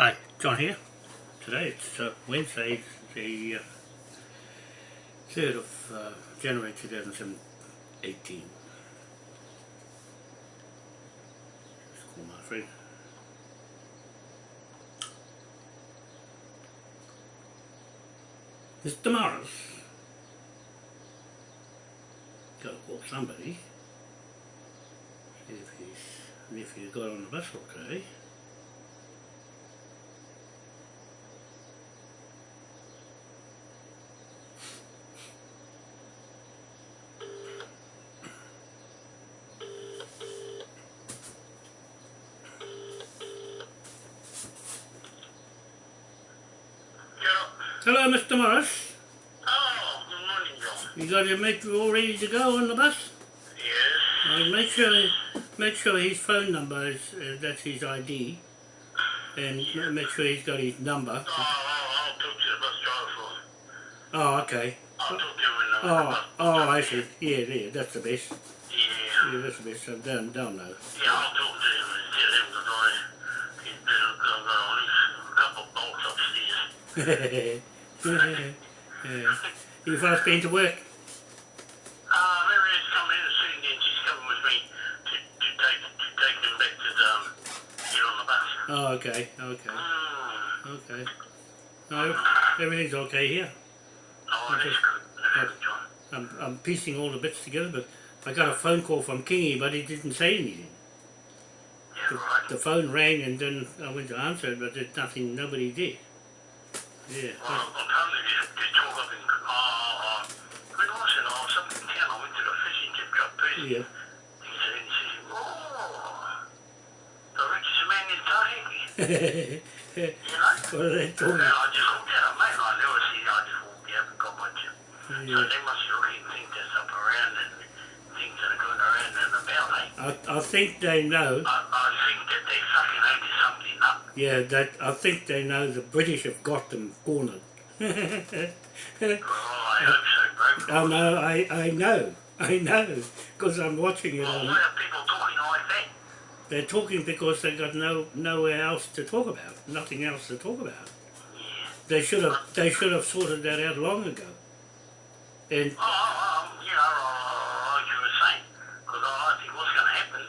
Hi, John here. Today it's uh, Wednesday, the uh, 3rd of uh, January 2018. Just call my friend. Mr. Morris. Gotta call somebody. See if he's, if he's got on the bus okay. Hello, Mr. Morris. Oh, good morning, John. You got your mate all ready to go on the bus? Yes. Well, make sure make sure his phone number is uh, that's his ID, and m- make sure he's got his number. Oh, I'll, I'll talk to the bus driver. Oh, okay. I'll talk to him when I'm Oh, oh, I see. Yeah, yeah, that's the best. Yeah. Yeah, that's the best. I don't, don't know. Yeah, I'll talk to him and tell him that I, he's better go at least a couple of bolts upstairs. yeah. You first been to work? Uh, Mary's coming in soon, and she's coming with me to, to take to take him back to um, get on the bus. Oh, okay, okay, Mm. okay. No, everything's okay here. Oh, good. That's good, John. I'm, I'm piecing all the bits together, but I got a phone call from Kingy, but he didn't say anything. Yeah, The, right. the phone rang and then I went to answer it, but there's nothing, nobody did. In, when was it? Something in town. I went to the fishing tip shop first. Yeah. He said, he said, the richest man in Tahiti. You know? what are they And talking? I just looked at him, mate, and I never see, I just walked out and got my tip. So Yeah. they must be looking at things that's up around and things that are going around and about? I, I think they know. I, I think that they fucking owe something up. Yeah, that I think they know the British have got them cornered. Oh, I hope so, bro. oh no, I, I know, I know, because I'm watching it Well, on. why are people talking like that? They're talking because they've got no nowhere else to talk about, nothing else to talk about. Yeah. They should have they should have sorted that out long ago. And Oh, oh, oh, you oh, know, uh, like you were saying, because I think what's going to happen,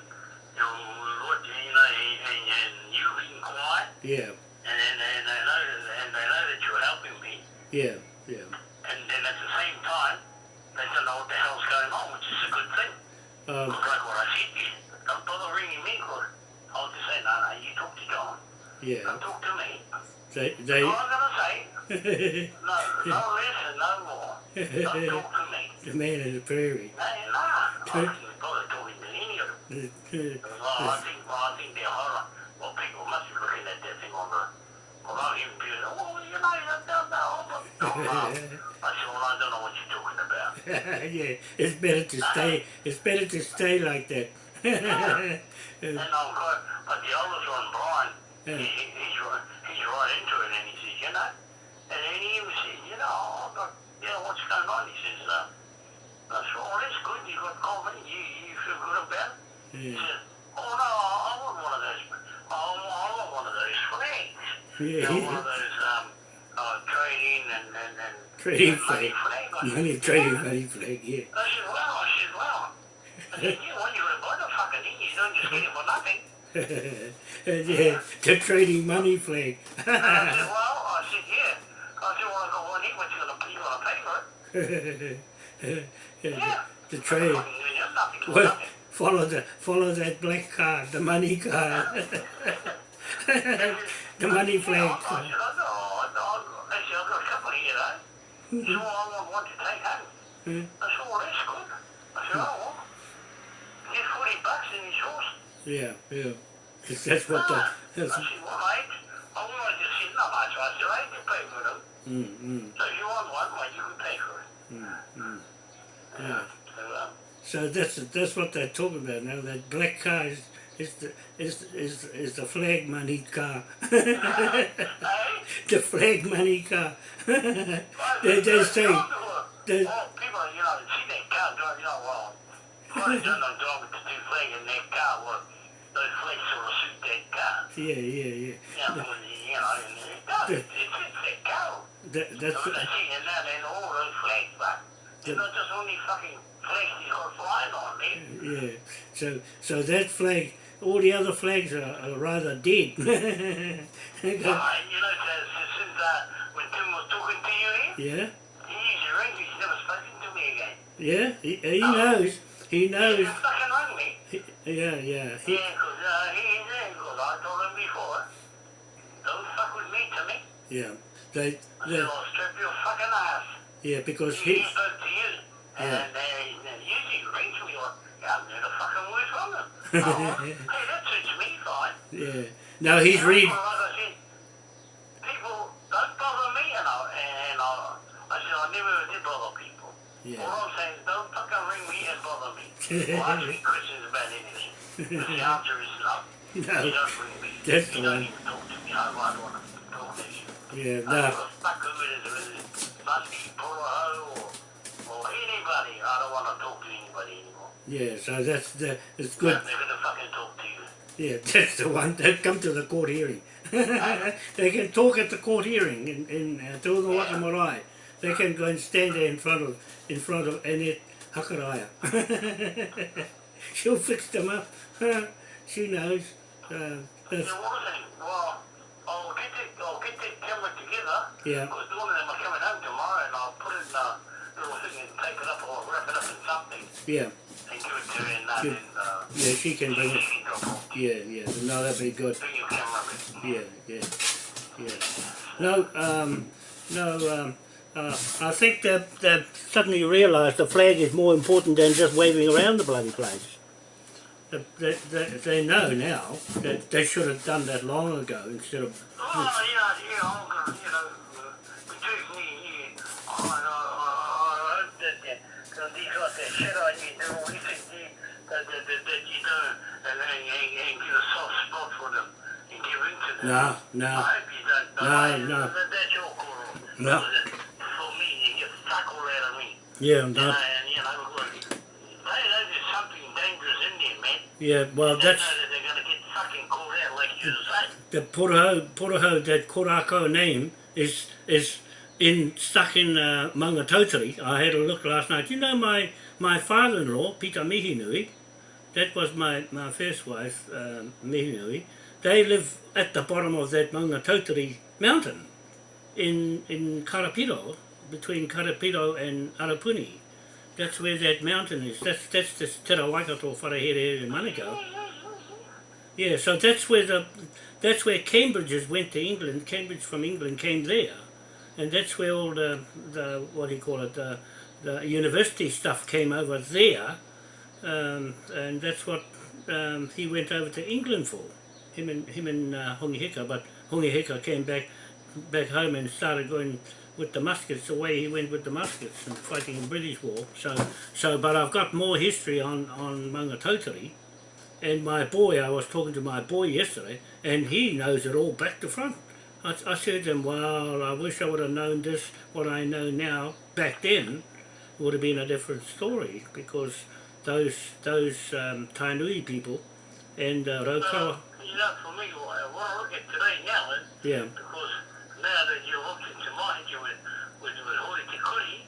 you know, what, you know, and, and, and you've been quiet, yeah, and, and, and they know, and they know that you're helping me, yeah, yeah. and then at the same time, they don't know what the hell's going on, which is a good thing. Um, like what I said to you, don't bother ringing me, because I'll just say, no, no, you talk to John, yeah, don't talk to me. they All I'm going to say, no, no less and no more. Don't talk to me. the man in the prairie. Hey, nah, I couldn't bother talking to any of them. Well, I think, well, I think they're horror. Well, people must be looking at that thing on the, well, I'm even being, oh, you know, you don't know. Oh, I said, well, I don't know what you're talking about. yeah, it's better to stay. It's better to stay like that. And I'll go, but the oldest one, Brian, he, Yeah. he, he's, right, he's right into it, and he says, you know, and then he even said, you know, I've got, you know, what's going on? He says, uh, I said, oh, that's good, you got confidence, you, you feel good about it? He yeah, said, oh, no, I want one of those, I want, I want one of those flags. You know, one of yeah. those, trading and, and, and Trading money flag. flag. Money trading, "Yeah." money flag. Yeah. I said, well, I said, well. I said, you gotta buy the fucking thing, you don't just get it for nothing. yeah, the trading money flag. I said, well, I said, yeah. I said, well, I got one here, what you gonna, you gonna pay for it? Yeah. the trade. Nothing Well, follow the follow that black card, the money card, the money flag. Oh, oh, I said, I know, I know, I said, I've got a couple here, though. So I want one to take home. Hmm. I said, well, that's good. I said, oh, well, get 40 bucks in his horse. Yeah, yeah. 'Cause that's what the. I That's, said, well, mate, I want to see not much. I said, I can pay for them. mm, mm, So if you want one, well, you can pay for it. mm, mm. Yeah. So, um, So that's that's what they're talking about now. That black car is is the is is is the flag money car. Uh-huh. the flag money car. they say they- Oh, people, you know, see that car drive, you know, well, well, they don't know drive with the two flag in that car. Those flags sort of suit that car. yeah yeah yeah. You know, you, you know, But it's, it's a cow. that, that's So they're that in all those flags, but it's not just only fucking flags you got flying on there. yeah. So so that flag, all the other flags are, are rather dead. Uh, and you know, since, since uh, when Tim was talking to you here, yeah, he used to ring me, he's never spoken to me again. yeah. He, he knows. He He knows. never fucking rang me. He, yeah, yeah. He, Yeah, because uh, he is there, because I told him before, don't fuck with me, Timmy. yeah. They, I they, said, I'll strip your fucking ass. yeah, because He, he, he spoke to you. Yeah. And uh, he- and usually he rings me like, yeah, I'm going to fucking word from him. oh, hey, that suits me fine. yeah. No, he's You know, read. Like I said, people don't bother me, and I, and I, I said I never did bother people. Yeah. All I'm saying is don't fucking ring me and bother me. or ask me questions about anything. The answer is no. You No. don't ring me. That's you don't even talk to me. I don't want to talk to you. Yeah, I no. don't fuck who it is, whether it's Bundy, or, or anybody. I don't want to talk to anybody anymore. Yeah, so that's the it's They're good. going to fucking talk to you. Yeah, that's the one. They come to the court hearing. they can talk at the court hearing in in uh, Te Waka Marae. They can go and stand there in front of in front of Annette Hakaraya. She'll fix them up. she knows. Uh, that's, it? Well, I'll get the, I'll get the camera together. Yeah. Because one of them are coming home tomorrow and I'll put it in a little thing and tape it up or wrap it up in something yeah, uh, yeah, she can bring it. she. Yeah, yeah. No, that'd be good. Yeah, yeah, yeah. No, um, no. Um, uh, I think that that suddenly realised the flag is more important than just waving around the bloody place. They, they, they, they know now that they should have done that long ago instead of. Oh, yeah, yeah, I'm gonna, you know, uh, between me and you, I, I, I, I hope that, that, that these got that shit on you, do all you think you, that, that, that, that you do, and, and, and, and get a soft spot for them, and give in to them. No, I no. hope you don't. but No, I- no. That, that's your call. No. For me, you get fuck all out of me. Yeah, You no. know, and, you know, look, they know there's something dangerous in there, man. Yeah, well, They that's know that they're going to get fucking caught out, like you say. the Puraho, Puraho, that Korako name is is in stuck in uh, Maungatautari. I had a look last night. You know my my father-in-law, Peter Mihinui, that was my, my first wife, um, Mihinui. They live at the bottom of that Maungatautari mountain in in Karapiro, between Karapiro and Arapuni. That's where that mountain is. That's that's the Te Rawaikato Wharehere in Manukau. Yeah, so that's where the that's where Cambridges went to England. Cambridge from England came there, and that's where all the the what do you call it the the university stuff came over there, um, and that's what um, he went over to England for. Him and him and uh, Hongi Hika, but Hongi Hika came back back home and started going with the muskets the way he went with the muskets and fighting the British War. So so, but I've got more history on on Maungatautari. And my boy, I was talking to my boy yesterday, and he knows it all back to front. I, I said to him, well, I wish I would have known this, what I know now, back then, would have been a different story, because those those um, Tainui people and uh, You know, for me, what I look at today now is yeah, because now that you're looking to mind you with with with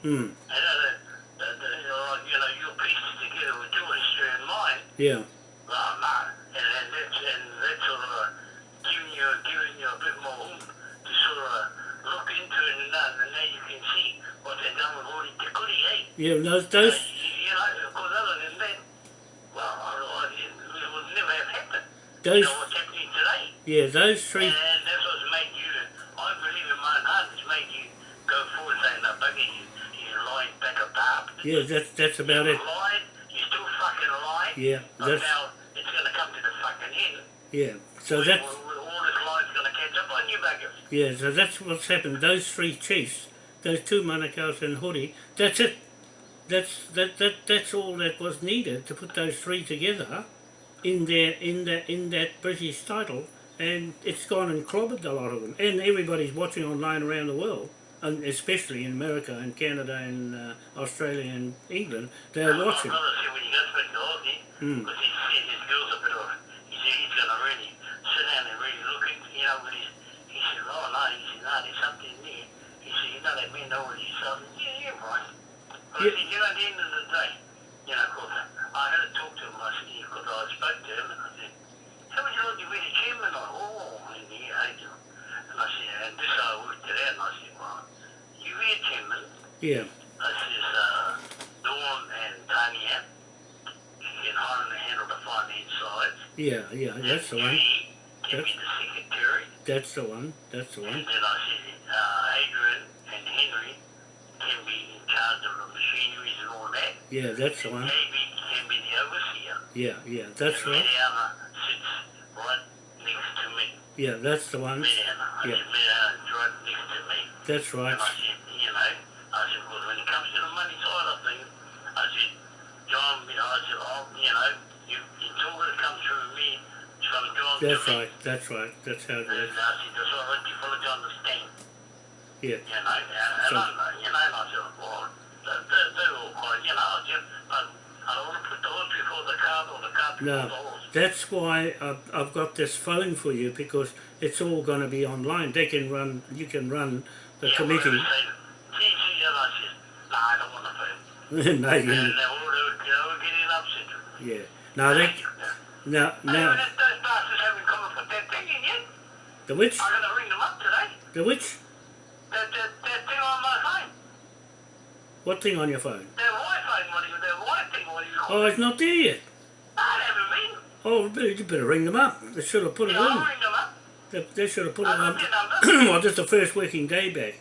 mm, and uh, the, you know, you know, your pieces together with and mine, yeah, blah blah, and and that's and that's sort of uh, giving you giving you a bit more to sort of uh, look into it and that, and now you can see what they've done with eh? yeah, those, Uh, those, you, you know, because other than that, well, otherwise it, it would never have happened. You those, know what's happening today. yeah, those three, And that's what's made you, I believe in my heart, it's made you go forward saying, no, bugger, you, you lied back yeah, that's, that's about you it, lied, you still fucking lied. yeah, that's, now it's going to come to the fucking end. yeah, so where- that's, all this lie's going to catch up on you, buggers. Yeah, so that's what's happened. Those three chiefs, those two Manukau's and Hori, that's it. That's that, that that's all that was needed to put those three together in their in that in that British title and it's gone and clobbered a lot of them. And everybody's watching online around the world. And especially in America and Canada and uh, Australia and England, they're My watching. brother said when you go speak to Ozzy, Mm. because he said his girl's a bit of, he he's going to really sit down and really look into, you know, with his, he said, no, he said, no, there's something there. He said, you know, that men already yourself. Yeah. But Yeah. said, you know, at the end of the day, you know, of course, I had to talk to. I spoke to him and I said, how would you like to be the chairman? Oh, and he hated him. And I said, and this I worked it out and I said, well, you be a chairman. Yeah, I says, uh, Dawn and Tanya, can and handle the finance side. yeah, yeah, that's the one. Can the secretary. That's the one. That's the And one. then I said, uh, Adrian and Henry can be in charge of the machineries and all that. Yeah, that's the one. Davey can be the overseer. Yeah, yeah, that's right. Mediana sits right next to me. Yeah, that's the one. Yeah. said, right next to me. That's right. And I said, you know, I said, well, when it comes to the money side of things, I said, John, you know, I said, oh, you know, you, it's all going to come through me. From John That's me. right. That's right. That's how it And I said, that's all right, you follow to understand. Yeah, You know, and, and So- I, you know, and I said, well, they, they, they're all quite, you know, I said, but I don't want to put the horse before the cart or the cart before No. that's why I've, I've got this phone for you because it's all going to be online. They can run. You can run the yeah, committee. whatever they say. See, see, I said, no, I don't want to phone. no, And you, they all, they were, they were getting upset. yeah. No, they, no, No. no. Those bastards haven't come up with that thing yet. The which? I'm going to ring them up today. The which? That, that, that thing on my phone. What thing on your phone? Their Wi-Fi, what their Wi-Fi thing, what do you call Oh, it's not there yet. I haven't been. Oh, you better ring them up. They should have put it Yeah, I'll in. ring them up. They, they should have put it I've on. got their number. well, just the first working day back.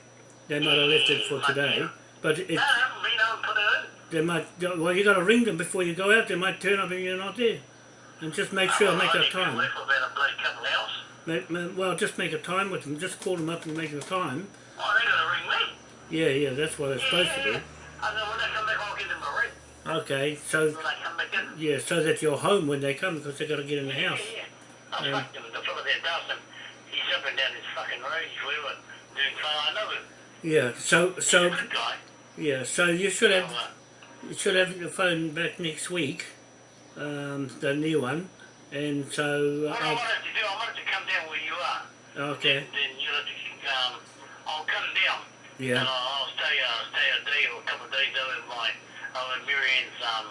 They might have left it for mm, today, but it, No, I haven't been. Put it in. they might. Well, you got to ring them before you go out. They might turn up and you're not there, and just make sure Oh, make a time. wait for about a bloody couple of hours. Make, ma- well, just make a time with them. Just call them up and make a time. Oh, they're going to ring me. Yeah, yeah, that's what Yeah, supposed to do. And then when they come back, I'll give them a ring. Okay, so yeah, so that you're home when they come because they've got to get in the house. Yeah, yeah. I Yeah. fucked him. The fella there him. He's up and down his fucking road. He's wherever. Doing fine. I know him. Yeah, so He's a so good guy. yeah, so you should So, have uh, you should have your phone back next week, um, the new one, and so what I uh, wanted to do, I wanted to come down where you are. Okay, Then you know, to, um, I'll come down. Yeah. And I'll, I'll stay, uh, stay a day or a couple of days over at my, over at Marianne's, um,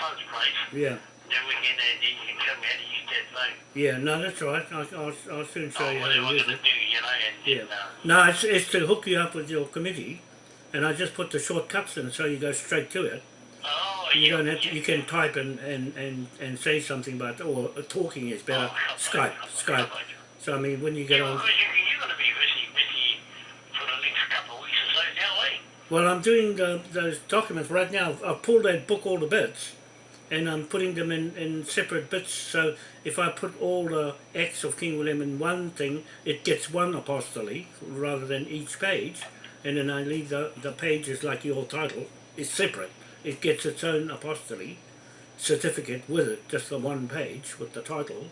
son's place. yeah, Then we can, uh, then you can show me how to use that yeah. No, that's right. I'll, I'll, I'll soon show Oh, you how to use it. do, you know, Yeah. uh, No, it's, it's to hook you up with your committee, and I just put the shortcuts in so you go straight to it. oh, You yeah, don't have to, yeah. you can type and, and, and, and say something, but or talking is better. Oh, Skype, Skype. So I mean, when you get Yeah, on. because you, you're going to be busy, busy for the next couple of weeks or so now? Well, I'm doing the, those documents right now. I've pulled that book, all the bits, and I'm putting them in, in separate bits. So if I put all the acts of King William in one thing, it gets one apostille rather than each page. And then I leave the, the pages like your title is separate. It gets its own apostille certificate with it, just the one page with the title,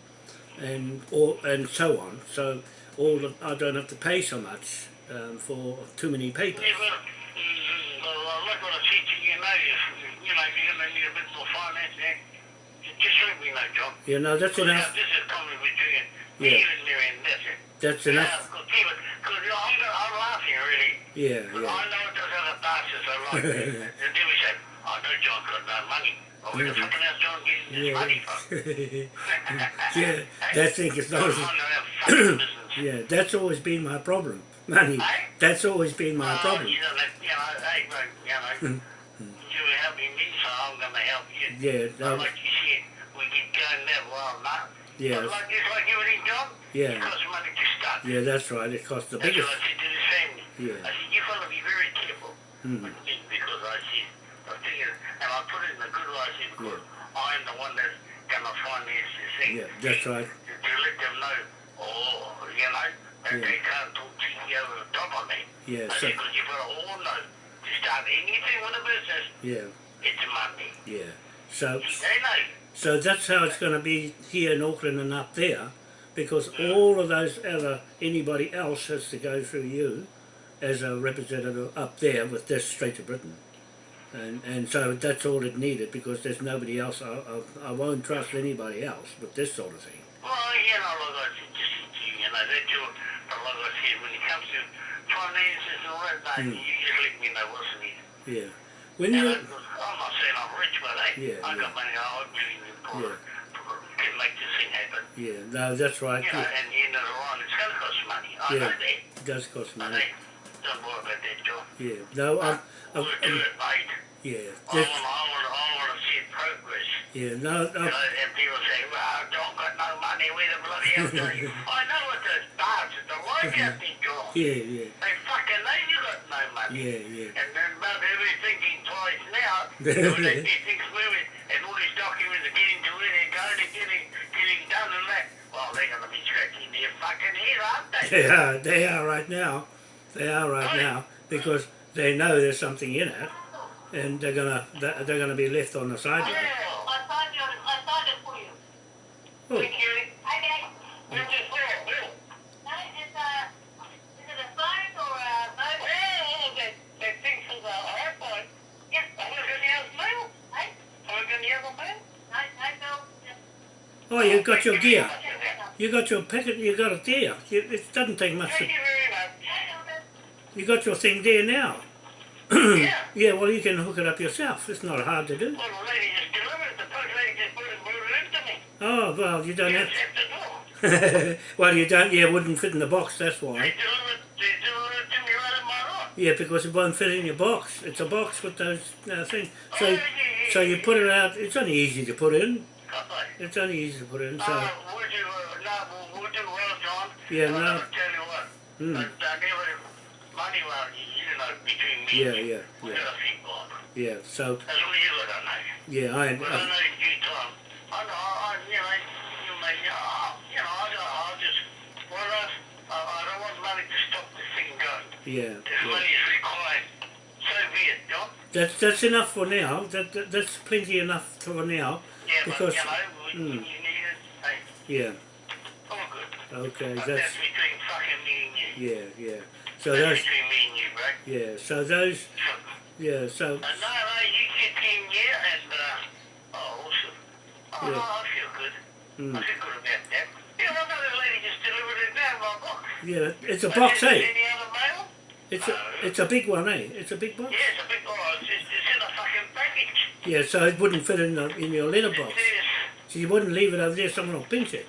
and or and so on. So all the, I don't have to pay so much um, for too many papers. Yeah, well, mm, well, I like what I said to you, know, you know, if you're going to need a bit more finance, eh? Just let me know, John. You know, that's enough. this is between me Yeah. and Miriam, that's it. That's Yeah, enough. because I'm, I'm laughing, really. Yeah, yeah. I know those other bastards are like, and then we say, I know John got no money. Oh, where the John getting Yeah. money from? yeah, that thing is not. don't know that fucking business. Yeah, that's always been my problem. Money. That's always been my Oh, problem. You know, you know, hey, you know, you were helping me, so I'm going to help you. Yeah, But like you said, we that well, no. Yeah. But like, like John, Yeah. it costs money to start. yeah, that's right. It costs the That's biggest. what I said to the family. Yeah. I said, you've got to be very careful. Mm. Because I said, I thinking, and I put it in a good way, I said, because I'm the one that's going to finance this thing. Yeah, that's right. To, to let them know, oh, you know, that Yeah. they can't talk to you over the top of me. Yeah, I so- said, because you've got to all know, anything with a business, Yeah, it's money. yeah. So, They so that's how it's going to be here in Auckland and up there, because all of those other anybody else has to go through you as a representative up there with this straight to Britain. And, and so that's all it needed because there's nobody else. I, I, I won't trust anybody else with this sort of thing. Well, you know, like I just, you know, that you, but like I said when it comes to finances and all that, mate, Mm. you just let me know what's. Yeah. When You you I'm not saying I'm rich, but hey, Yeah, I yeah. got money. I really for, Yeah. for, can make this thing happen. yeah, no, that's right. You know, Yeah, and the end of the line, it's going to cost money. I Yeah. know that. it does cost But money. hey, don't worry about that, John. Yeah. No, I'm, I'm, I'm it, mate. yeah. I Want, I want, I want to see progress. yeah. No, know, and people say, well, John got no money, where the bloody hell do you? I know what those bastards are like out there, John. yeah, yeah, They fucking know you got no money. yeah, yeah. And then about they're thinking twice now. when they see things moving and all these documents are getting to where they're going and getting, getting done and that. Well, they're going to be scratching their fucking head, aren't they? They are, they are right now. They are right now because they know there's something in it, and they're gonna they're they're gonna be left on the sideline. Yeah. I signed it, I signed it for you. Oh, you. Okay. Where's this bill? Bill? No, it's a, uh, is it a phone or a mobile? Oh, that, that thing from the iPhone. Yes. I look in the other mail. Hey, I look in the other mail. no, no, Bill, just. oh, you got your gear. Okay, You got your packet. You got it there. You, it doesn't take much. To, Thank you very much. you got your thing there now. Yeah. Yeah, well, you can hook it up yourself. It's not hard to do. Well, the lady just delivered it. The lady just put it, into me. Oh, well, you don't have. well, you don't. Yeah, it wouldn't fit in the box. That's They why. delivered, they delivered it to me right in my room. Yeah, because it won't fit in your box. It's a box with those uh, things. So, Oh, yeah, so yeah, you put it out. It's only easy to put in. It's only easy to put in. So, Uh, we'll do, uh, no, we'll, we'll well, John. Yeah, I'll no. tell you what. Mm. I money, well, you know, between me Yeah, and you, yeah, we yeah. got a feet Bob. yeah. So, That's all you got, I know. yeah, I. But I I know in due time. I know, I, you know, you may, uh, you know, I, I'll just, well, I, I I don't want money to stop this thing going. yeah, If yeah. money is required, so be it, John. That's that's enough for now. That, that that's plenty enough for now. Yeah, Because- but, you know, we, mm. you need it. Hey, Yeah. all good. Okay. But That's that's between fucking me and you. yeah, yeah. So That's between me and you, bro. yeah. So those yeah. So Uh, no, no, you get in here and, uh, oh, awesome. Oh, Yeah. no, I feel good. mm, I feel good about that. Yeah, well, no, lady just delivered it down my box. yeah. It's a Uh, box, eh? Any other mail? It's a it's a big one, eh? It's a big box. Yeah, it's a big, oh, it's, it's in a fucking package. Yeah. So it wouldn't fit in the, in your letterbox. It says, She wouldn't leave it over there. Someone will pinch it.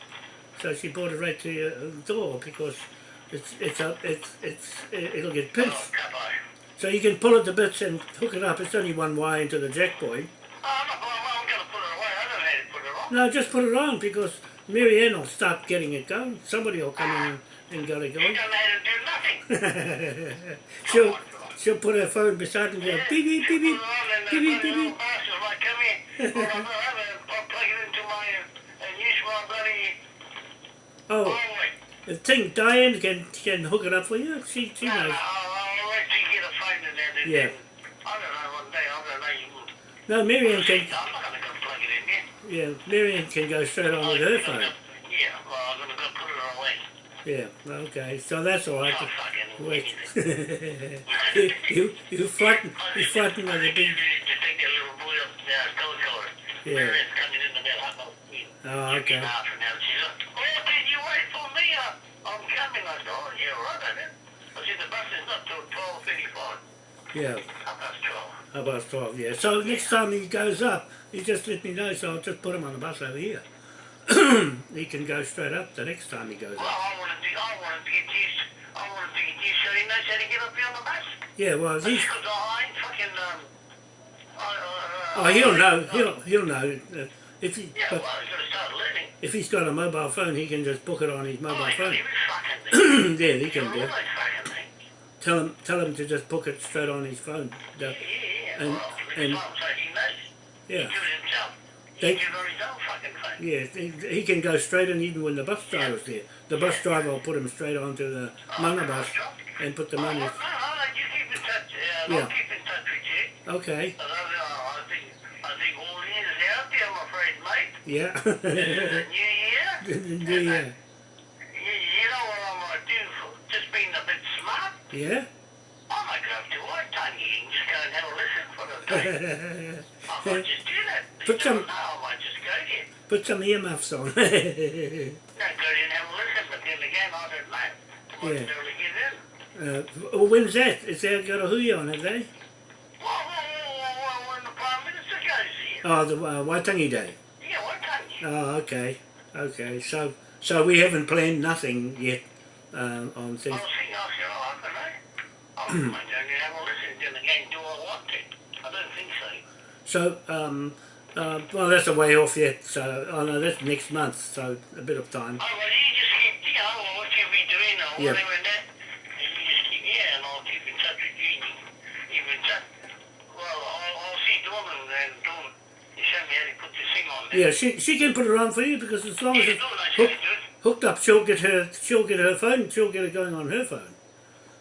So she brought it right to your uh, door because it's it's a it's it's it'll get oh, pinched. capo. So you can pull it to bits and hook it up. It's only one wire into the jack point. Oh, I'm not, well, I'm going to put it away. I don't know how to put it on. No, just put it on because Mary Ann will start getting it going. Somebody will come in and, and get it You going. don't know how to do nothing. she'll she'll put her phone beside and go beep beep beep beep. Beep, beep, beep, beep. Like, come here. I'm gonna have it. I'll plug it into my, uh, and use my bloody Oh, phone. The thing Diane can can hook it up for you. She she No, no, knows. I'll, I'll let get a phone in there. and Yeah. then- I don't know one day. I don't know. You will. No, Ann can I'm not going to go plug it in there. yeah Mary Ann can go straight on oh, with her phone. Yeah, well, I'm going to go put it away. Yeah. Okay. So that's all right. Oh, Wait. you you you you frighten I of the think you big. need to take that little boy up uh, there, go color. Yeah. Mary's coming in about half past three. Oh, okay. Half an hour. She's like, oh, did you wait for me? Uh, I'm coming. I said, oh, yeah, right, I. I said, the bus is not till 12.35. Yeah. Half past 12. How about twelve? Yeah. So next time he goes up, you just let me know. So I'll just put him on the bus over here. he can go straight up the next time he goes Well, up. I to, I wanted to get used, I to get used so he knows how to get up here on the bus. Yeah. Well, he's. Because I ain't fucking, um, I, uh, Oh, he'll know. He'll he'll know. If he Yeah, well, he's going to start learning. if he's got a mobile phone, he can just book it on his Oh, mobile he's phone. yeah, he can do. things. Tell him tell him to just book it straight on his phone. Yeah, yeah, And- well, and- so he. Yeah. do it himself. He They- do it his own fucking phone. Yeah, he, he can go straight in even when the bus driver's there. The bus driver will put him straight onto the Manga bus and put the Oh, money. no, no, no, you keep in touch. Uh, Yeah. I'll keep in touch with you. Okay. I, don't know, I think, I think all in is out there, I'm afraid, mate. Yeah. Uh, New Year. yeah. You, you know what I might do for just being a bit smart? Yeah. I might go up to Waitangi and just go and have a listen for the day. I might just do that. Put You some- don't know, I might just go there. Put some earmuffs on. No, go there and have a listen, but then again, I don't know. I might Yeah. barely Uh, well, when's that? Is there got a hui on it, eh? Well, well, well, well, when the Prime Minister goes here. Oh, the uh, Waitangi Day. Yeah, why can't you? Oh, okay, okay. So, so we haven't planned nothing yet um, on I things. was thinking, I said, I don't know. I might only have a listen to the game. Do I want it? I don't think so. So, um, uh, well, that's a way off yet. So, oh no, that's next month. So, a bit of time. Oh, well, you just keep, you know, what you be doing or Yeah. whatever and that. And you just keep, yeah, and I'll keep in touch with you. and you Keep in touch. Well, I'll, I'll see Dawn and then Dawn, you show me how to put this thing on there. Yeah, she she can put it on for you because as long as it's should hooked, do it. hooked up, she'll get her she'll get her phone. She'll get it going on her phone.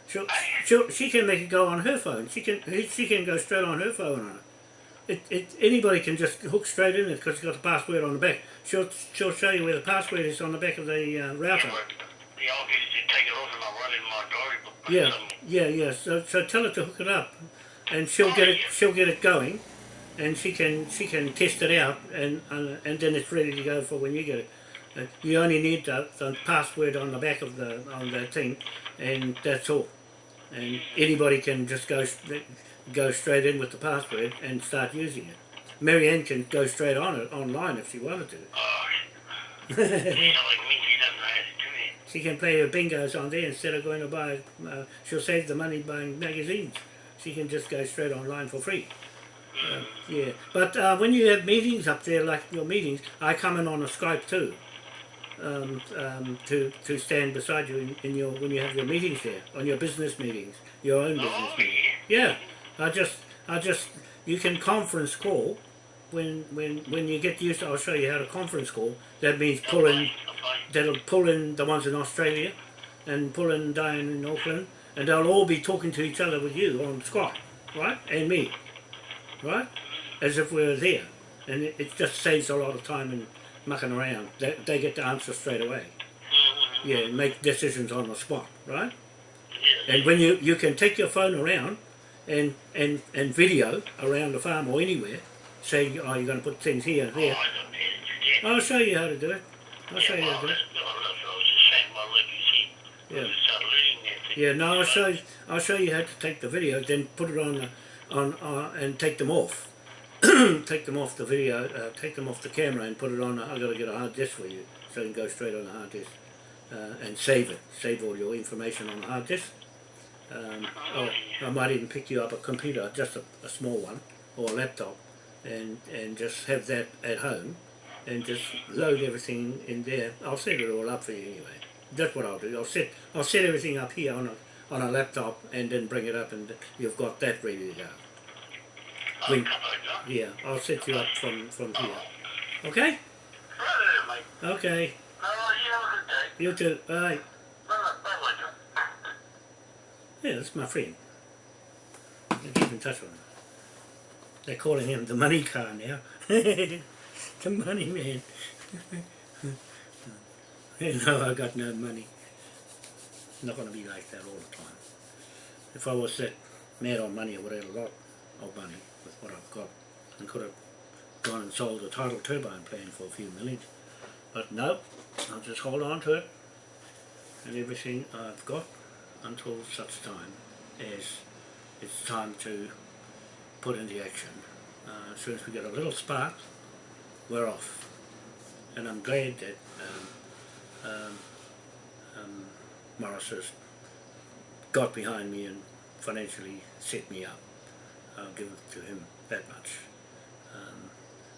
She'll, she'll she can make it go on her phone. She can she can go straight on her phone on it. It, it anybody can just hook straight in it because it's got the password on the back. She'll she'll show you where the password is on the back of the uh, router. Yeah, yeah, I'll just take it off and I'll run it in my diary book. but Yeah, yeah, yeah. So, so tell her to hook it up, and she'll get it. She'll get it going, and she can she can test it out, and uh, and then it's ready to go for when you get it. Uh, you only need the, the password on the back of the on the thing, and that's all. And anybody can just go go straight in with the password and start using it. Marianne can go straight on it online if she wanted to. Oh, she's like me, she doesn't know how to do it. She can play her bingos on there instead of going to buy. Uh, she'll save the money buying magazines. She can just go straight online for free. Yeah, but uh, when you have meetings up there, like your meetings, I come in on a Skype too. Um, um, to to stand beside you in, in your when you have your meetings there on your business meetings, your own business Oh, meetings. yeah. Yeah, I just I just you can conference call when when when you get used. To, I'll show you how to conference call. That means pull in that'll pull in the ones in Australia and pull in Diane in Auckland and they'll all be talking to each other with you on Skype, right? And me, right? As if we were there. And it, it just saves a lot of time in mucking around. They, they get the answer straight away. Mhm. Yeah, make decisions on the spot, right? And when you, you can take your phone around and, and, and video around the farm or anywhere, say, oh, you're going to put things here and Oh, there. don't know how to do that. I'll show you how to do it. I'll show you how to do it. that's, well, that's what I was just saying. Well, like you see, Yeah. you start learning that thing. Yeah, no, I'll show you, I'll show you how to take the video, then put it on the, on uh, and take them off. take them off the video, uh, take them off the camera and put it on. I've got to get a hard disk for you, so you can go straight on the hard disk uh, and save it. Save all your information on the hard disk. Um, oh, I might even pick you up a computer, just a, a small one, or a laptop, and and just have that at home, and just load everything in there. I'll set it all up for you anyway. That's what I'll do. I'll set I'll set everything up here on a on a laptop, and then bring it up, and you've got that ready to go. Oh, When- come on, John. Yeah, I'll set you up from from here. Oh. Okay. There, mate. Okay. You have a good day. You too. Bye. Bye, bye, John. Yeah, that's my friend. I keep in touch with him. They're calling him the money car now. the money man. no, I got no money. Not going to be like that all the time. If I was that mad on money, I would have had a lot of money with what I've got and could have gone and sold a tidal turbine plant for a few million. But no, I'll just hold on to it and everything I've got until such time as it's time to put into action. Uh, as soon as we get a little spark, we're off. And I'm glad that um, um, Morris has got behind me and financially set me up. I'll give it to him that much. Um,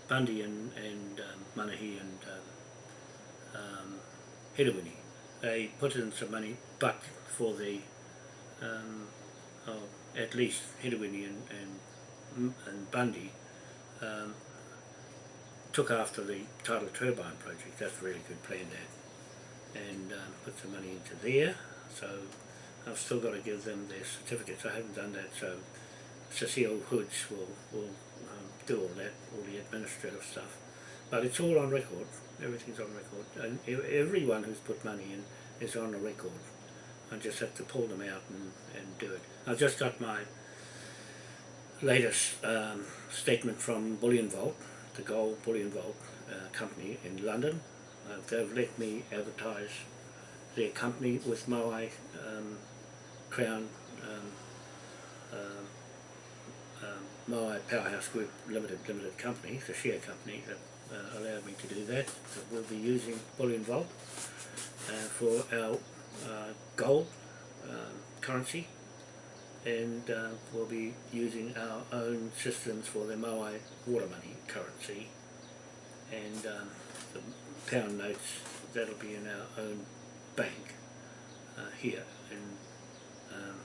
Bundy and, and um, Manahi and um, um, Hedawini, they put in some money, but for the um, oh, at least Hedawini and, and, and Bundy um, took after the tidal turbine project. That's a really good plan that. And um, put some money into there. So I've still got to give them their certificates. I haven't done that. So Cecile Hoods will, will um, do all that, all the administrative stuff. But it's all on record. Everything's on record. And everyone who's put money in is on the record. I just have to pull them out and, and do it. I've just got my latest um, statement from Bullion Vault, the Gold Bullion Vault uh, company in London. Uh, they've let me advertise their company with my um, Crown um, um, um, Moai Powerhouse Group Limited Limited Company, the share company that uh, allowed me to do that. that we'll be using Bullion Vault uh, for our uh, gold um, currency and uh, we'll be using our own systems for the Moai water money currency and um, the pound notes that'll be in our own bank uh, here in um,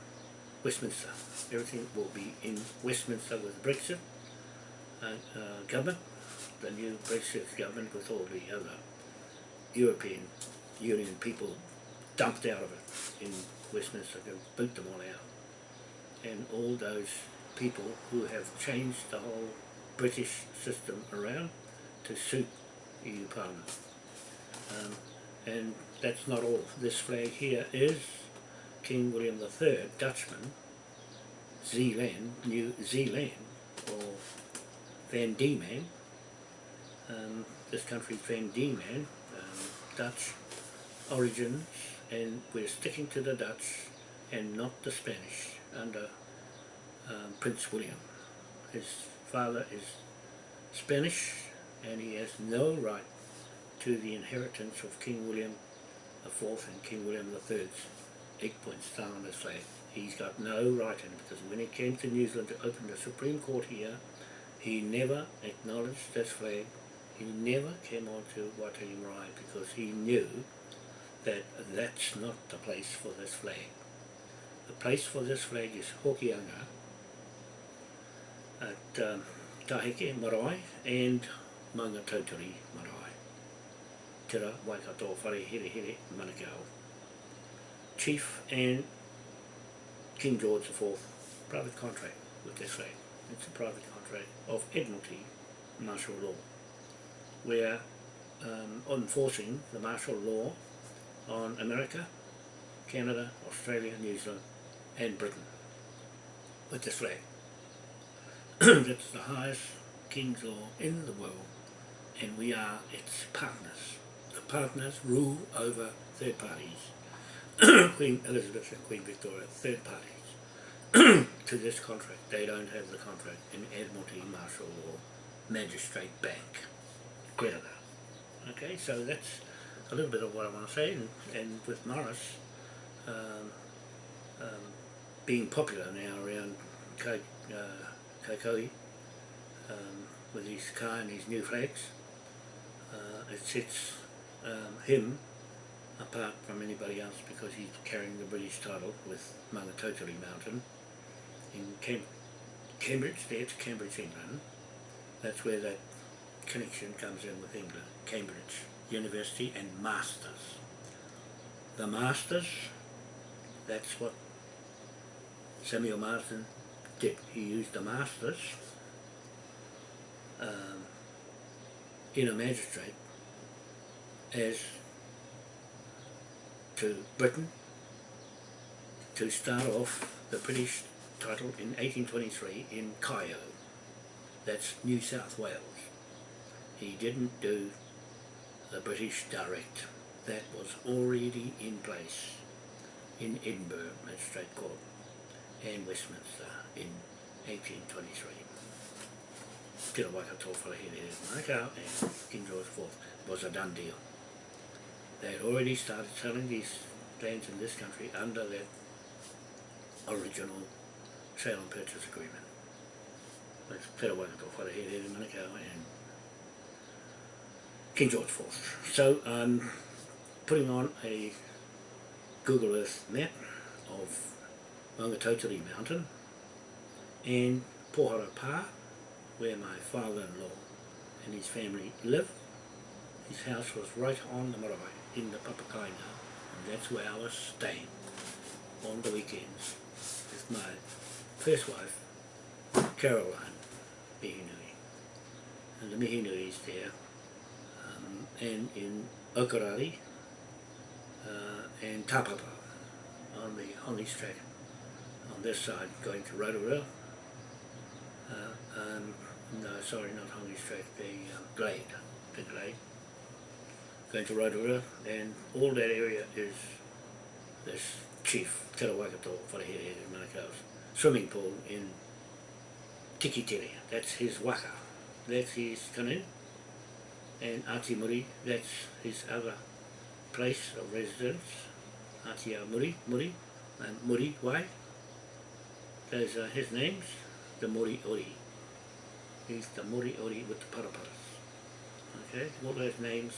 Westminster. Everything will be in Westminster with Brexit uh, uh, government, the new Brexit government with all the other European Union people dumped out of it in Westminster, they boot them all out. And all those people who have changed the whole British system around to suit EU Parliament. Um, and that's not all. This flag here is King William III, Dutchman, Zeeland, New Zealand, or Van Diemen, Um, this country's Van Diemen, um, Dutch origins, and we're sticking to the Dutch and not the Spanish under um, Prince William. His father is Spanish and he has no right to the inheritance of King William IV and King William III's eight point star on his. He's got no right in it because when he came to New Zealand to open the Supreme Court here, he never acknowledged this flag. He never came on to Waitangi Marae because he knew that that's not the place for this flag. The place for this flag is Hokianga at um, Tahike Marae and Maungatautari Marae. Tira Waikato Whare Here Here Manukau. Chief and King George IV private contract with flag. It's a private contract of Admiralty martial law where um, enforcing the martial law on America, Canada, Australia, New Zealand and Britain with this flag. That's the highest king's law in the world and we are its partners. The partners rule over third parties, Queen Elizabeth and Queen Victoria, third parties to this contract. They don't have the contract in Admiralty, Martial Law, Magistrate Bank, Canada. Okay, so that's a little bit of what I want to say, and, and with Morris um, um, being popular now around Kai, uh, um, with his car and his new flags, uh, it sets um, him apart from anybody else because he's carrying the British title with Maungatautari Mountain in Cam Cambridge, to Cambridge, England. That's where that connection comes in with England, Cambridge University and Masters. The Masters, that's what Samuel Marsden did. He used the Masters um, in a magistrate as to Britain to start off the British title in 1823 in Cayo. That's New South Wales. He didn't do the British direct. That was already in place in Edinburgh Magistrate Court and Westminster in 1823. Tira Waikato Whalahere Manukau and King George IV was a done deal. They had already started selling these lands in this country under that original sale and purchase agreement. That's Tira Waikato Whalahere Manukau and King George IV. So I'm putting on a Google Earth map of Maungatautari Mountain and Pohara Pa, where my father-in-law and his family live. His house was right on the marae in the Papakainga, and that's where I was staying on the weekends with my first wife, Caroline Mihinui. And the Mihinui's there, um, and in Okarari uh, and Tapapa on the on this track on this side going to Rotorua. Uh, um, no, sorry, not Honey's track, the um, Glade, the Glade. Going to Rotorua, and all that area is this chief Te Rawakato Wharehere Manukau's swimming pool in Tikitere. That's his waka. That's his canoe. And Ati Muri, that's his other place of residence. Atia Muri, Muri, and Muri Wai. Those are his names, the Muri Ori. Is the Moriori with the paraparas. Okay, all those names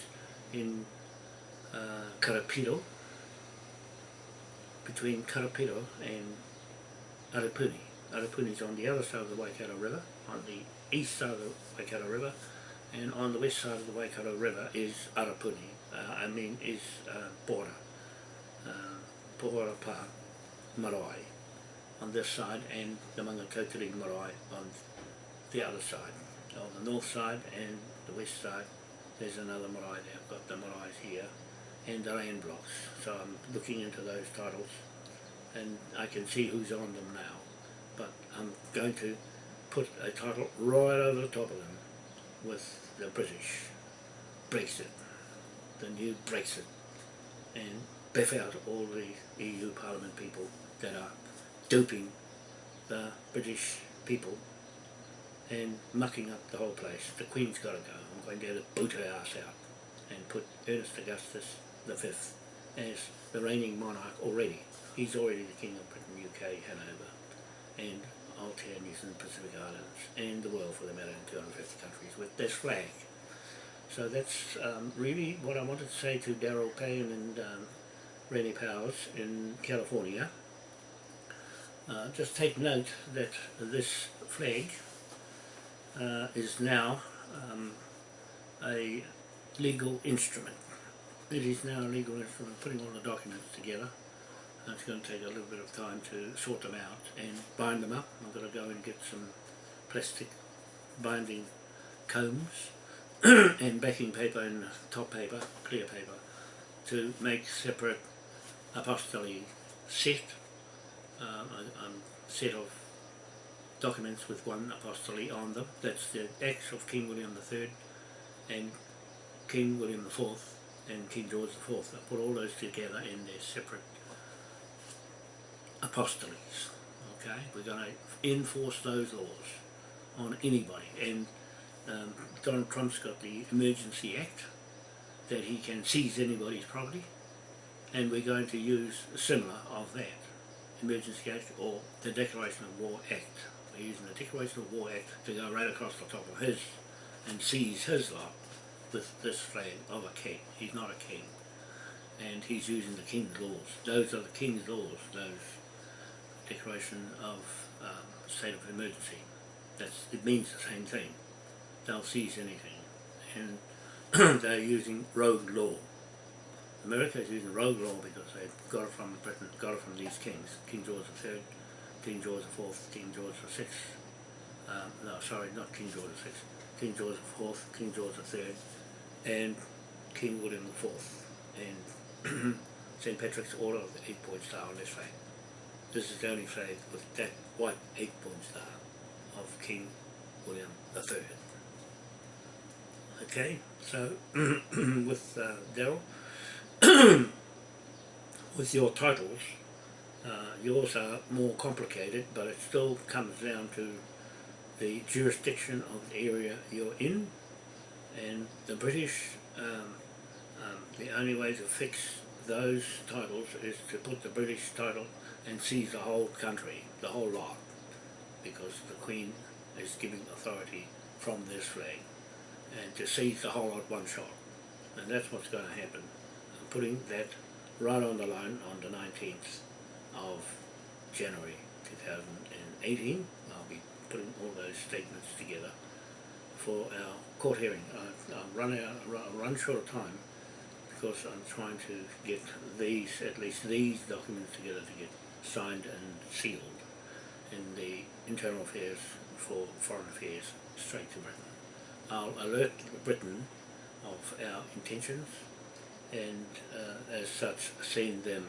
in uh, Karapiro, between Karapiro and Arapuni. Arapuni is on the other side of the Waikato River, on the east side of the Waikato River, and on the west side of the Waikato River is Arapuni, uh, I mean is uh, Bora, uh, Pohorapa Marae on this side and the Mangatotiri Marae on the other side. On the north side and the west side there's another marae there. I've got the maraes here and the land blocks. So I'm looking into those titles and I can see who's on them now. But I'm going to put a title right over the top of them with the British Brexit, the new Brexit, and biff out all the EU Parliament people that are duping the British people and mucking up the whole place. The Queen's got to go. I'm going to boot her ass out and put Ernest Augustus the Fifth as the reigning monarch already. He's already the King of Britain, UK, Hanover, and Aotearoa, New Zealand, Pacific Islands, and the world for the matter in 250 countries with this flag. So that's um, really what I wanted to say to Daryl Payne and um, Rennie Powers in California. Uh, just take note that this flag uh, is now um, a legal instrument. It is now a legal instrument, putting all the documents together. Uh, it's going to take a little bit of time to sort them out and bind them up. I'm going to go and get some plastic binding combs and backing paper and top paper, clear paper, to make separate apostolic set, uh, a, a set of documents with one apostille on them. That's the Acts of King William III and King William IV and King George IV. I put all those together in their separate apostilles. Okay, we're going to enforce those laws on anybody. And um, Donald Trump's got the Emergency Act that he can seize anybody's property, and we're going to use a similar of that. Emergency Act or the Declaration of War Act. We're using the Declaration of War Act to go right across the top of his and seize his lot with this flag of a king. He's not a king. And he's using the king's laws. Those are the king's laws, those declaration of um, state of emergency. That's, it means the same thing. They'll seize anything. And they're using rogue law. America is using rogue law because they got it from Britain, got it from these kings. King George III, King George IV, King George VI. Um, no, sorry, not King George VI. King George IV, King George III, and King William IV. And St. Patrick's Order of the eight-point star on this flag. This is the only flag with that white eight-point star of King William III. Okay, so with uh, Daryl, with your titles, uh, yours are more complicated, but it still comes down to the jurisdiction of the area you're in, and the British, um, um, the only way to fix those titles is to put the British title and seize the whole country, the whole lot, because the Queen is giving authority from this flag, and to seize the whole lot one shot. And that's what's going to happen. I'm putting that right on the line on the 19th of January 2018. I'll be putting all those statements together for our court hearing. I, I'll run out, run short of time because I'm trying to get these, at least these documents together to get signed and sealed in the internal affairs for foreign affairs straight to Britain. I'll alert Britain of our intentions and uh, as such send them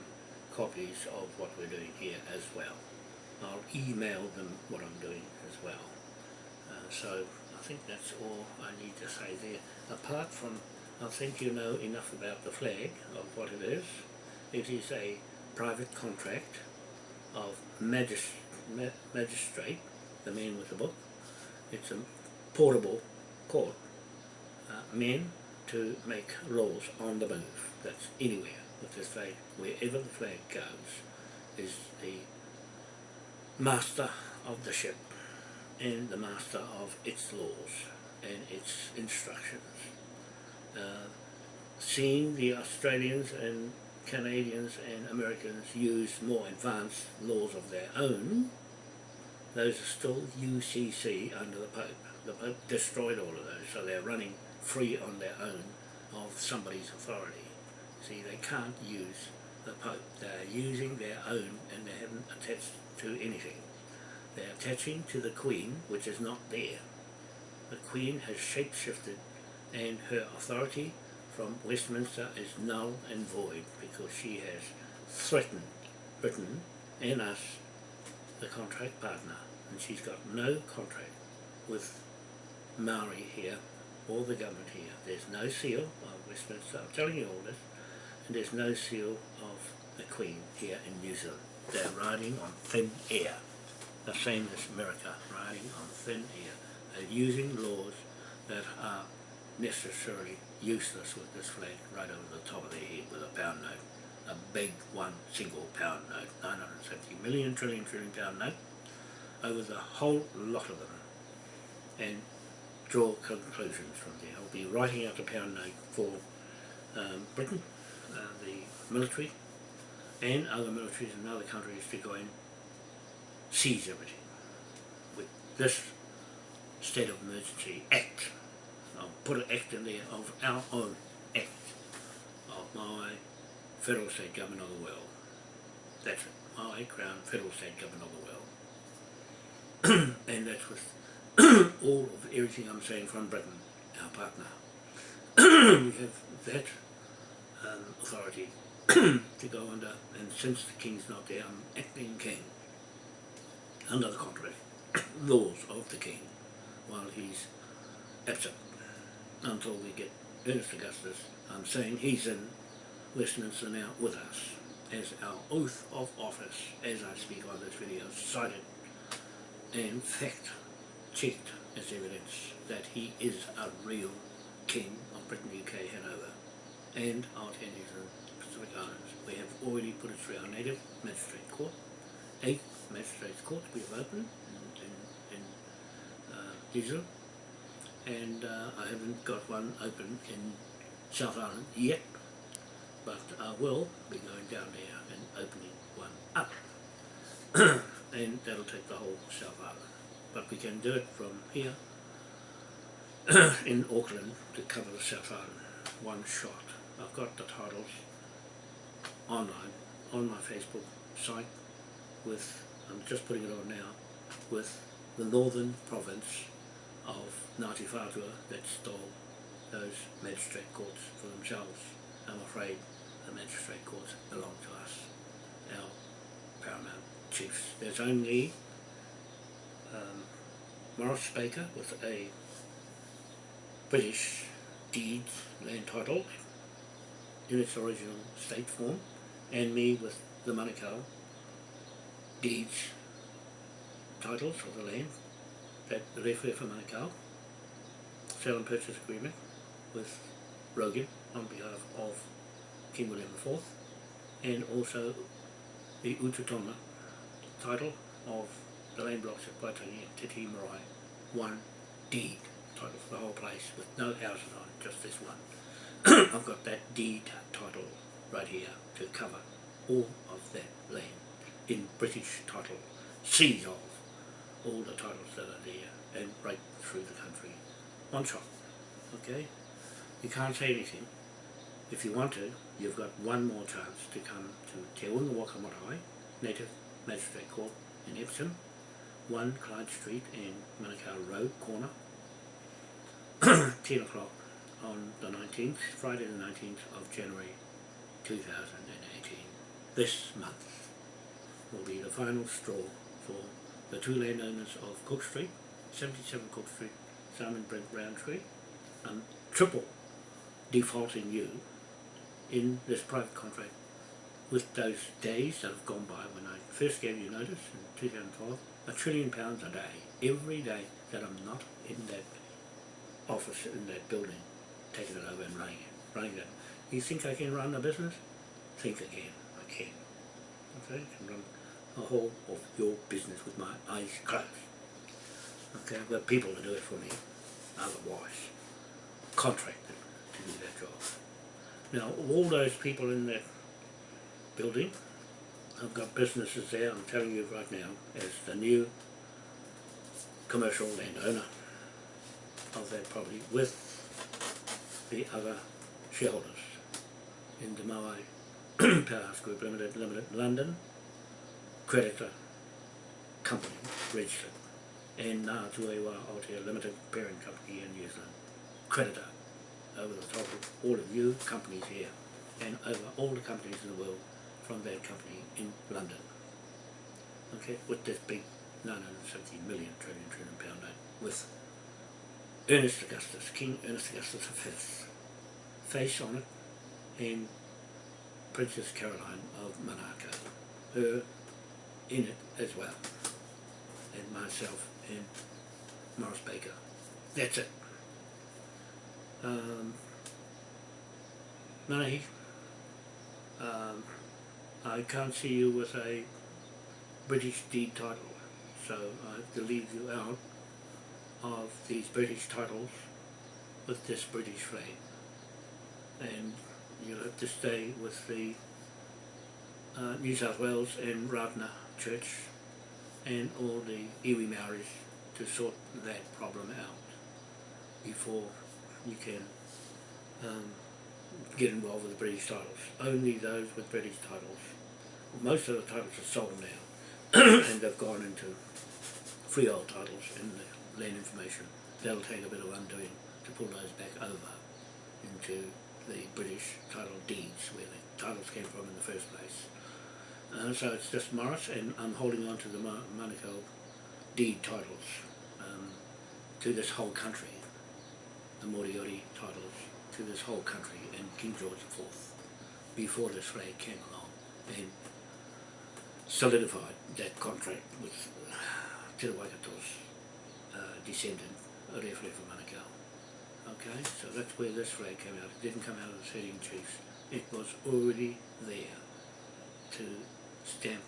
copies of what we're doing here as well. I'll email them what I'm doing as well. Uh, so I think that's all I need to say there. Apart from, I think you know enough about the flag of what it is. It is a private contract of magis, ma, magistrate, the man with the book. It's a portable court. Uh, men to make laws on the move. That's anywhere with this flag. Wherever the flag goes is the master of the ship and the master of its laws and its instructions. Uh, seeing the Australians and Canadians and Americans use more advanced laws of their own, those are still UCC under the Pope. The Pope destroyed all of those, so they're running free on their own of somebody's authority. See, they can't use the Pope. They're using their own and they haven't attached to anything. They're attaching to the Queen, which is not there. The Queen has shape-shifted and her authority from Westminster is null and void because she has threatened Britain and us, the contract partner, and she's got no contract with Maori here or the government here. There's no seal of Westminster, I'm telling you all this, and there's no seal of the Queen here in New Zealand. They're riding on thin air, the same as America, riding on thin air. They're using laws that are necessarily useless with this flag right over the top of their head with a pound note. A big one single pound note, 970 million trillion trillion pound note, over the whole lot of them. And draw conclusions from there. I'll be writing out a pound note for um, Britain, uh, the military, and other militaries in other countries to go and seize everything. With this state of emergency act, I'll put an act in there of our own act of my federal state government of the world. That's it, my crown federal state government of the world. and that's with all of everything I'm saying from Britain, our partner. we have that um, authority to go under, and since the King's not there, I'm acting King under the contract laws of the King while he's absent until we get Ernest Augustus. I'm saying he's in Westminster now with us as our oath of office as I speak on this video cited and fact checked as evidence that he is a real king of Britain, UK, Hanover and Aotearoa and Pacific Islands. We have already put it through our native magistrate court. Eight magistrates courts we have opened in, in, in uh, and uh, I haven't got one open in South Island yet but I will be going down there and opening one up and that'll take the whole South Island but we can do it from here in Auckland to cover the South Island, one shot. I've got the titles online on my Facebook site with, I'm just putting it on now, with the northern province of Ngāti Whātua that stole those magistrate courts for themselves. I'm afraid the magistrate courts belong to us, our paramount chiefs. There's only um, Morris Baker with a British deed land title in its original state form and me with the Manukau deeds titles of the land that the referee for Manukau sale and purchase agreement with Rogan on behalf of King William IV and also the Ututona title of the land blocks at Waitangi and Titi Marae, one deed title for the whole place with no houses on it, just this one. I've got that deed title right here to cover all of that land in British title, seize of all the titles that are there and right through the country. One shot, okay? You can't say anything. If you want to, you've got one more chance to come to Te Unga Waka Marae, Native Magistrate Court in Epsom, 1 Clyde Street in Manukau Road corner 10 o'clock on the 19th, Friday the 19th of January 2018. This month will be the final straw for the two landowners of Cook Street, 77 Cook Street, Simon Brent Roundtree, and triple defaulting you in this private contract with those days that have gone by when I first gave you notice in 2012, a trillion pounds a day, every day that I'm not in that office, in that building, it over and running running. You think I can run a business? Think again, I can. Okay, I can run a whole of your business with my eyes closed. Okay, I've got people to do it for me, otherwise, contracted to do that job. Now, all those people in that building, I've got businesses there, I'm telling you right now, as the new commercial landowner of that property with the other shareholders in the Maui Powerhouse Group Limited, Limited, London, creditor company, registered, and Ngā Tuewa Aotea Limited, parent company in New Zealand, creditor over the top of all of you companies here and over all the companies in the world from that company in London. Okay, with this big 970 million trillion trillion pound note with Ernest Augustus, King Ernest Augustus V, face on it and Princess Caroline of Monaco, her in it as well, and myself and Morris Baker. That's it. Um, Manahi, um, I can't see you with a British deed title, so I have to leave you out of these British titles with this British flag. And you'll have to stay with the uh, New South Wales and Rātana Church and all the iwi Maoris to sort that problem out before you can um, get involved with the British titles. Only those with British titles. Most of the titles are sold now and they've gone into freehold titles in the land information. That'll take a bit of undoing to pull those back over into the British title deeds where the titles came from in the first place. Uh, so it's just Morris and I'm holding on to the Mo- Monaco deed titles um, to this whole country the Moriori titles to this whole country and King George IV before this flag came along and solidified that contract with Te Waikato's uh, descendant, Rewharewha Manukau. Okay, so that's where this flag came out. It didn't come out of the 13 chiefs. It was already there to stamp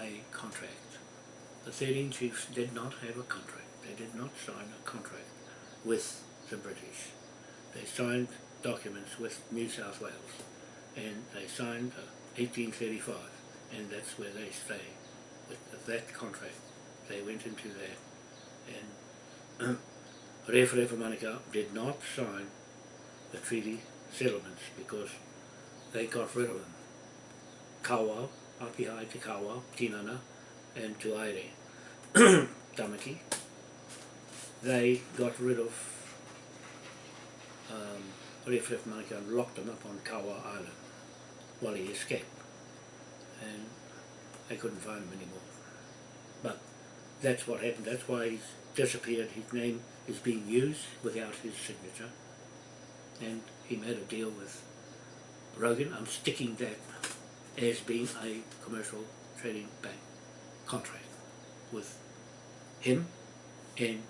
a contract. The 13 chiefs did not have a contract. They did not sign a contract with the British. They signed documents with New South Wales and they signed uh, 1835 and that's where they stay. With that contract, they went into that and Rewharewha Manukau did not sign the treaty settlements because they got rid of them. Kawa, Apihai te Kawau, Tinana and Tuaire, Tamaki, they got rid of um, Rewharewha Manukau and locked him up on Kawau Island while he escaped. And they couldn't find him anymore. That's what happened. That's why he's disappeared. His name is being used without his signature. And he made a deal with Rogan. I'm sticking that as being a commercial trading bank contract with him and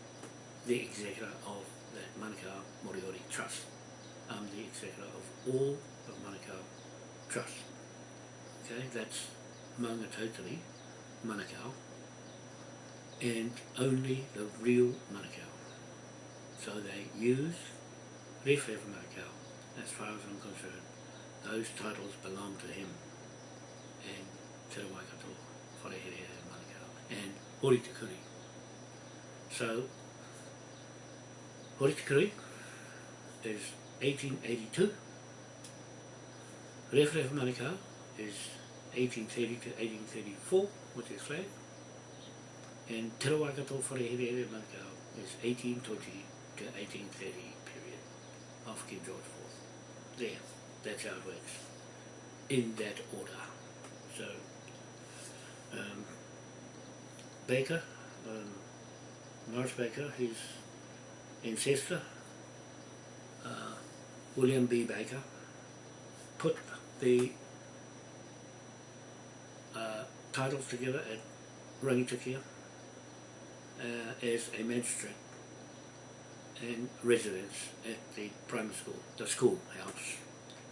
the executor of that Manukau Moriori Trust. I'm the executor of all of Manukau Trust. Okay, that's Maungatautari Manukau and only the real Manukau. So they use Rewharewha Manukau as far as I'm concerned. Those titles belong to him and Te Waikato, Wharehere Manukau and Hori. So Hori is 1882. Rewharewha Manukau is 1830 to 1834 with his flag. And Te Waikato Wharehere Manukau is 1820 to 1830 period of King George IV. There, that's how it works. In that order. So, um, Baker, um, Morris Baker, his ancestor, uh, William B. Baker, put the titles together at Rangitukia uh, Uh, as a magistrate and residence at the primary school, the schoolhouse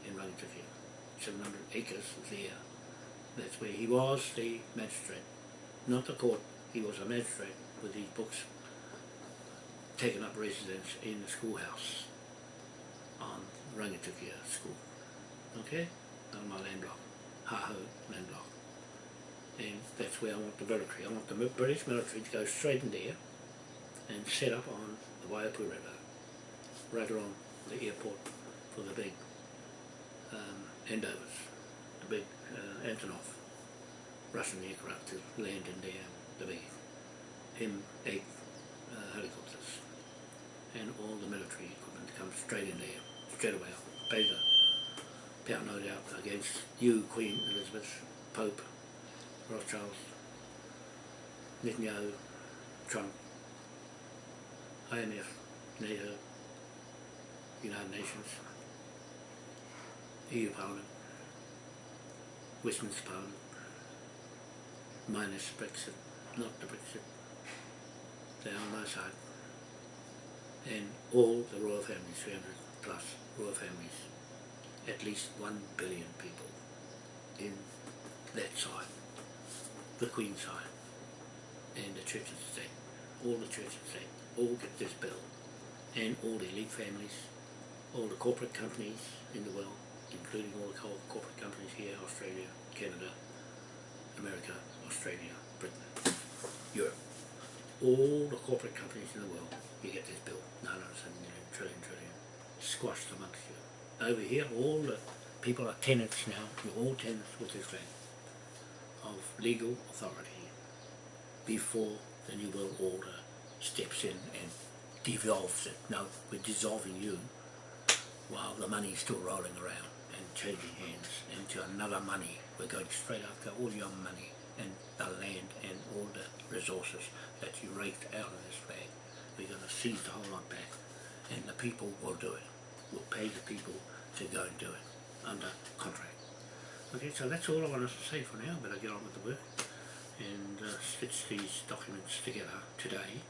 in Rangitukia. 700 acres there. That's where he was the magistrate, not the court. He was a magistrate with these books taken up residence in the schoolhouse on Rangitukia School. Okay? On my land block, Haho land block. And that's where I want the military. I want the British military to go straight in there and set up on the Waiapu River, right along the airport for the big um, Andovers, the big uh, Antonov Russian aircraft to land in there, the big M8 uh, helicopters and all the military equipment to come straight in there, straight away. Pay the pound note out against you, Queen Elizabeth, Pope, Rothschild, Netanyahu, Trump, IMF, NATO, United Nations, EU Parliament, Westminster Parliament, minus Brexit, not the Brexit, they're on my side, and all the royal families, 300 plus royal families, at least one billion people in that side, the Queen side, and the Church of the State, all the Church of the State, all get this bill, and all the elite families, all the corporate companies in the world, including all the corporate companies here, Australia, Canada, America, Australia, Britain, Europe, all the corporate companies in the world, you get this bill, 907 million, trillion, trillion, squashed amongst you. Over here, all the people are tenants now, you're all tenants with this land of legal authority before the New World Order steps in and devolves it. No, we're dissolving you while the money's still rolling around and changing hands into another money. We're going straight after all your money and the land and all the resources that you raked out of this land. We're going to seize the whole lot back and the people will do it. We'll pay the people to go and do it under contract. Okay, so that's all I wanted to say for now, but I'll get on with the work and uh, stitch these documents together today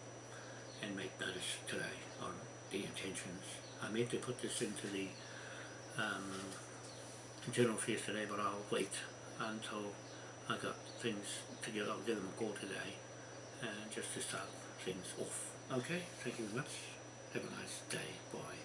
and make notice today on the intentions. I meant to put this into the um, general affairs today, but I'll wait until I got things together. I'll give them a call today uh, just to start things off. Okay, thank you very much. Have a nice day. Bye.